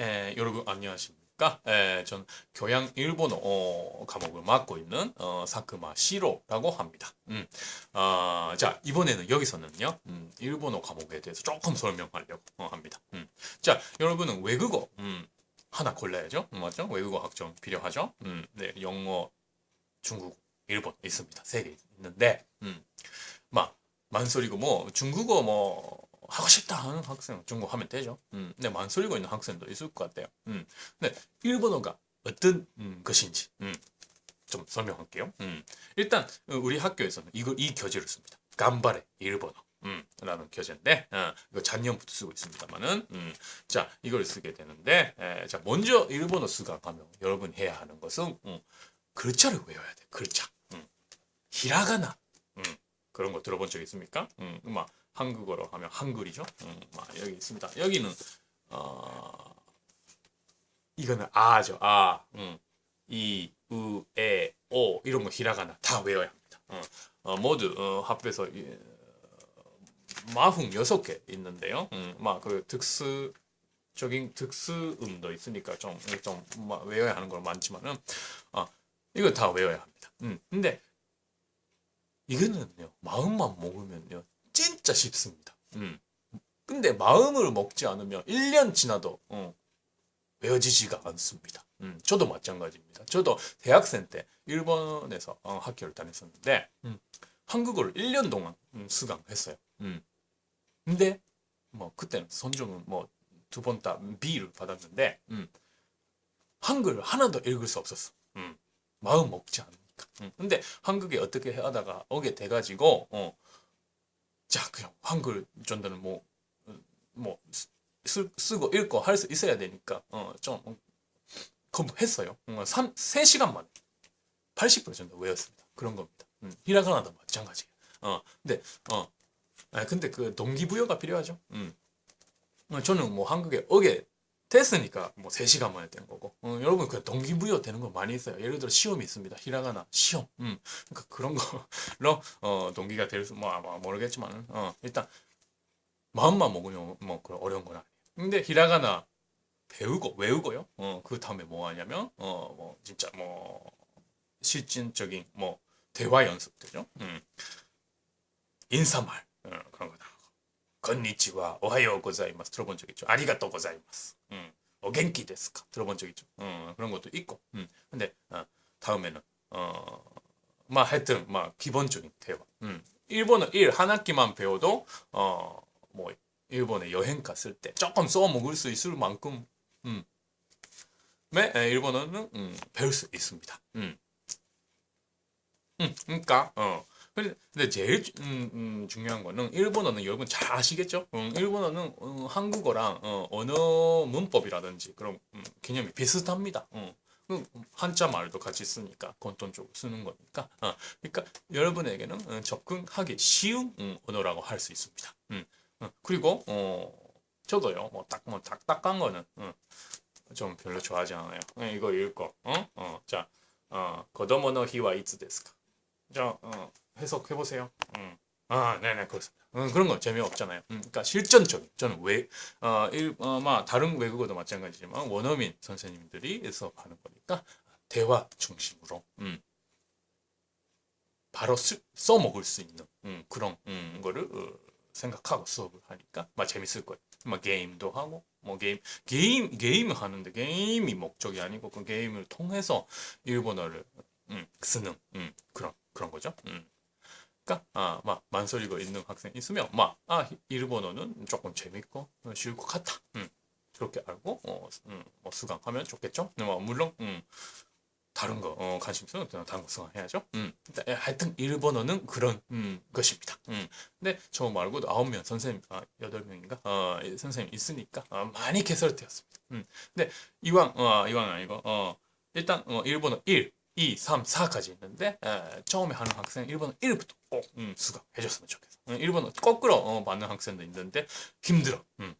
에, 여러분 안녕하십니까? 에, 전 교양 일본어 어, 과목을 맡고 있는 어, 사크마 시로라고 합니다. 음, 아, 자 이번에는 여기서는요 음, 일본어 과목에 대해서 조금 설명하려고 어, 합니다. 음, 자 여러분은 외국어 음, 하나 골라야죠, 음, 맞죠? 외국어 학점 필요하죠. 음, 네, 영어, 중국어, 일본 있습니다. 세 개 있는데, 음, 막 만소리고 뭐 중국어 뭐 하고 싶다 하는 학생 중국어 하면 되죠. 음, 근데 만소리고 있는 학생도 있을 것 같아요. 음, 근데 일본어가 어떤 음, 것인지 음, 좀 설명할게요. 음, 일단 우리 학교에서는 이거 이 교재를 씁니다. 간발의 일본어. 음, 라는 교재인데 어, 이거 작년부터 쓰고 있습니다만은 음, 자 이걸 쓰게 되는데 에, 자 먼저 일본어 수강하면 여러분 해야 하는 것은 음, 글자를 외워야 돼 글자 음, 히라가나 음, 그런 거 들어본 적 있습니까? 음, 막 한국어로 하면 한글이죠. 음, 막 여기 있습니다. 여기는 어, 이거는 아죠. 아, 음, 이, 우, 에, 오 이런 거 히라가나 다 외워야 합니다. 어, 어, 모두 어, 합해서 예, 마흔 여섯 개 있는데요. 음, 막그 특수 적인 특수음도 있으니까 좀좀 외워야 하는 건 많지만은 아 이거 다 외워야 합니다. 음, 근데 이거는요 마음만 먹으면요 진짜 쉽습니다. 음. 근데 마음을 먹지 않으면 1년 지나도 어, 외워지지가 않습니다. 음, 저도 마찬가지입니다. 저도 대학생 때 일본에서 어, 학교를 다녔었는데 음, 한국어를 1년 동안 음, 수강했어요. 음. 근데 뭐 그때는 선정은 뭐 두 번 다 B를 받았는데 음, 한글 하나도 읽을 수 없었어. 음, 마음 먹지 않으니까. 음, 근데 한국에 어떻게 하다가 오게 돼가지고 어, 자 그냥 한글 전도는 뭐뭐 뭐 쓰고 읽고 할 수 있어야 되니까 어 좀 공부했어요. 어, 3, 3시간 만에 80% 정도 외웠습니다. 그런 겁니다. 음, 히라가나도 마찬가지예요. 어, 근데 어, 아, 근데 그 동기부여가 필요하죠. 음. 어, 저는 뭐 한국에 오게 됐으니까 뭐 3시간 만에 된 거고. 어, 여러분 그 동기부여 되는 거 많이 있어요. 예를 들어 시험이 있습니다. 히라가나 시험. 음, 그러니까 그런 거로 어, 동기가 될수 뭐 아마 모르겠지만 어, 일단 마음만 먹으면 뭐 그런 어려운 건 아니에요. 근데 히라가나 배우고 외우고요. 어, 그 다음에 뭐 하냐면 어, 뭐 진짜 뭐 실질적인 뭐 대화 연습 되죠 음. 인사말. 어, 그런 거다 건니치와 오하요 고자이마스 들어본 적 있죠. 아리가또 고자이마스. 음. 어겐키 데스까 들어본 적 있죠. 음, 그런 것도 있고. 음. 근데 어, 다음에는 어, 막 하여튼 막 기본적인 대화. 음. 일본어 1 한 학기만 배워도 어, 뭐 일본에 여행 갔을 때 조금 써먹을 수 있을 만큼 음. 네, 일본어는 음, 배울 수 있습니다. 음. 음, 그러니까 어, 근데 제일 음, 음, 중요한 거는 일본어는 여러분 잘 아시겠죠? 음, 일본어는 음, 한국어랑 어, 언어 문법이라든지 그런 음, 개념이 비슷합니다. 어. 한자 말도 같이 쓰니까 공통적으로 쓰는 거니까 어, 그러니까 여러분에게는 어, 접근하기 쉬운 음, 언어라고 할 수 있습니다. 음, 어, 그리고 어, 저도요 뭐 딱뭐 뭐 딱딱한 거는 어, 좀 별로 좋아하지 않아요. 어, 이거 읽고 어? 어, 자, 어, 거도모노 히와 이츠 데스까? 자, 어, 해석해보세요. 음. 아, 네네, 그렇습니다. 음, 그런 건 재미없잖아요. 음, 그러니까 실전적인, 저는 왜, 어, 일, 어, 마, 다른 외국어도 마찬가지지만, 원어민 선생님들이 수업하는 거니까, 대화 중심으로, 음, 바로 쓰, 써먹을 수 있는, 음, 그런, 음, 거를, 어, 생각하고 수업을 하니까, 막 재밌을 거예요. 막 게임도 하고, 뭐 게임, 게임, 게임을 하는데, 게임이 목적이 아니고, 그 게임을 통해서 일본어를, 음, 쓰는, 음, 그런, 그런 거죠. 음. 그러니까 아, 아, 일본어는 조금 재밌고 쉬울 것 같다. 음. 그렇게 알고 어, 음, 뭐 수강하면 좋겠죠. 뭐 물론 음, 다른 거 어, 관심 있으면 다른 거 수강해야죠. 음. 예, 하여튼 일본어는 그런 음, 것입니다. 음. 근데 저 말고도 아홉 명 선생님, 아, 여덟 명인가 어, 선생님 있으니까 어, 많이 개설되었습니다. 음. 근데 이왕 어, 이왕 아니고 어, 일단 어, 일본어 1 2, 3, 4까지 있는데 에, 처음에 하는 학생 1번은 1부터 꼭 음, 수강해줬으면 좋겠어. 음, 1번은 거꾸로 어, 받는 학생도 있는데 힘들어. 음.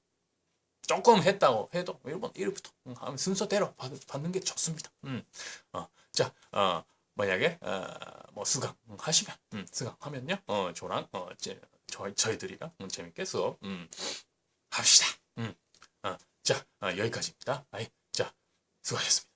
조금 했다고 해도 1번 1부터 음, 하면 순서대로 받, 받는 게 좋습니다. 음. 어, 자, 어, 만약에 어, 뭐 수강 하시면 음, 수강하면요, 어, 저랑 어, 제, 저, 저희들이랑 음, 재밌게 수업 음, 합시다. 음. 어, 자, 아, 여기까지입니다. 아이, 자, 수고하셨습니다.